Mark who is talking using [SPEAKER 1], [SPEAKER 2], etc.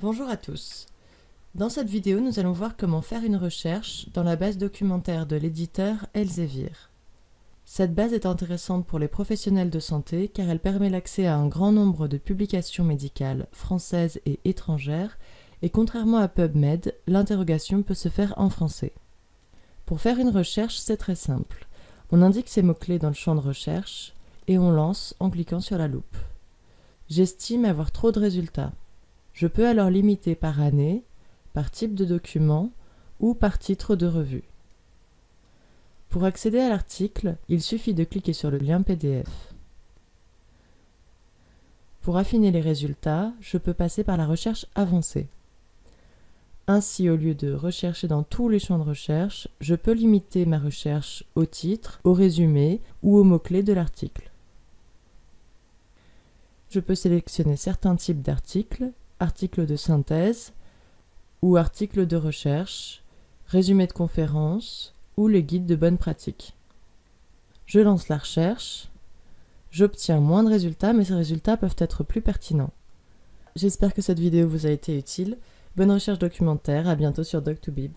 [SPEAKER 1] Bonjour à tous. Dans cette vidéo, nous allons voir comment faire une recherche dans la base documentaire de l'éditeur Elsevier. Cette base est intéressante pour les professionnels de santé car elle permet l'accès à un grand nombre de publications médicales françaises et étrangères et contrairement à PubMed, l'interrogation peut se faire en français. Pour faire une recherche, c'est très simple. On indique ses mots-clés dans le champ de recherche et on lance en cliquant sur la loupe. J'estime avoir trop de résultats. Je peux alors limiter par année, par type de document ou par titre de revue. Pour accéder à l'article, il suffit de cliquer sur le lien PDF. Pour affiner les résultats, je peux passer par la recherche avancée. Ainsi, au lieu de rechercher dans tous les champs de recherche, je peux limiter ma recherche au titre, au résumé ou aux mots-clés de l'article. Je peux sélectionner certains types d'articles articles de synthèse ou articles de recherche, résumé de conférence ou les guides de bonne pratique. Je lance la recherche, j'obtiens moins de résultats mais ces résultats peuvent être plus pertinents. J'espère que cette vidéo vous a été utile. Bonne recherche documentaire, à bientôt sur Doc2Bib.